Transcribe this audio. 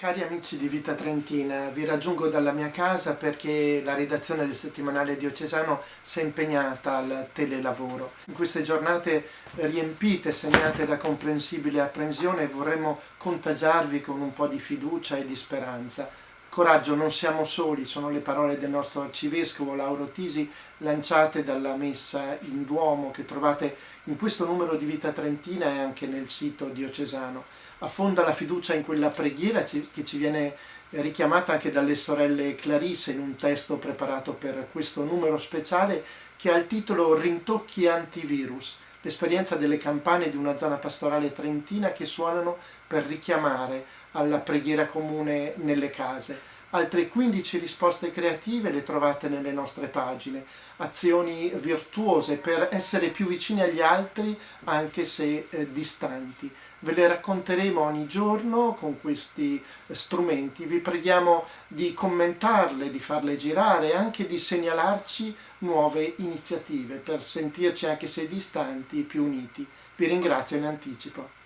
Cari amici di Vita Trentina, vi raggiungo dalla mia casa perché la redazione del settimanale diocesano si è impegnata al telelavoro. In queste giornate riempite, segnate da comprensibile apprensione, vorremmo contagiarvi con un po' di fiducia e di speranza. Coraggio, non siamo soli, sono le parole del nostro arcivescovo Lauro Tisi lanciate dalla messa in Duomo che trovate in questo numero di Vita Trentina e anche nel sito diocesano. Affonda la fiducia in quella preghiera che ci viene richiamata anche dalle sorelle Clarisse in un testo preparato per questo numero speciale che ha il titolo Rintocchi antivirus, l'esperienza delle campane di una zona pastorale trentina che suonano per richiamare alla preghiera comune nelle case. Altre 15 risposte creative le trovate nelle nostre pagine, azioni virtuose per essere più vicini agli altri anche se eh, distanti. Ve le racconteremo ogni giorno con questi eh, strumenti, vi preghiamo di commentarle, di farle girare e anche di segnalarci nuove iniziative per sentirci anche se distanti più uniti. Vi ringrazio in anticipo.